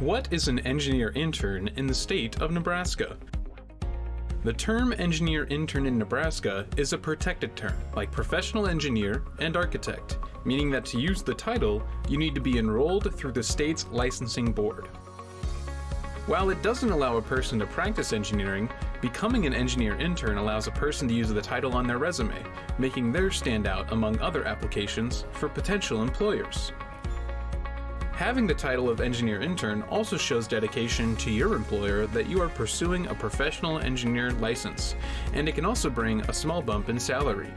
What is an engineer intern in the state of Nebraska? The term engineer intern in Nebraska is a protected term, like professional engineer and architect, meaning that to use the title, you need to be enrolled through the state's licensing board. While it doesn't allow a person to practice engineering, becoming an engineer intern allows a person to use the title on their resume, making theirs stand out among other applications for potential employers. Having the title of engineer intern also shows dedication to your employer that you are pursuing a professional engineer license, and it can also bring a small bump in salary.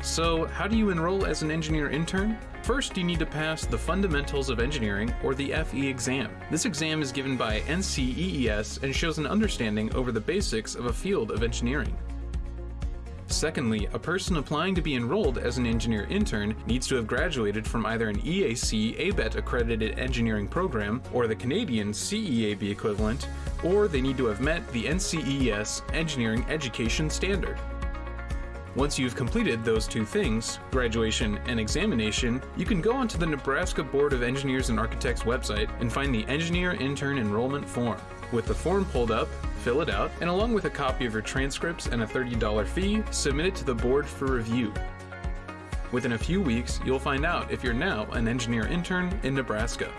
So, how do you enroll as an engineer intern? First, you need to pass the Fundamentals of Engineering, or the FE exam. This exam is given by NCEES and shows an understanding over the basics of a field of engineering. Secondly, a person applying to be enrolled as an engineer intern needs to have graduated from either an EAC ABET accredited engineering program or the Canadian CEAB equivalent, or they need to have met the NCEES engineering education standard. Once you've completed those two things, graduation and examination, you can go onto the Nebraska Board of Engineers and Architects website and find the Engineer Intern Enrollment Form. With the form pulled up, fill it out, and along with a copy of your transcripts and a $30 fee, submit it to the board for review. Within a few weeks, you'll find out if you're now an engineer intern in Nebraska.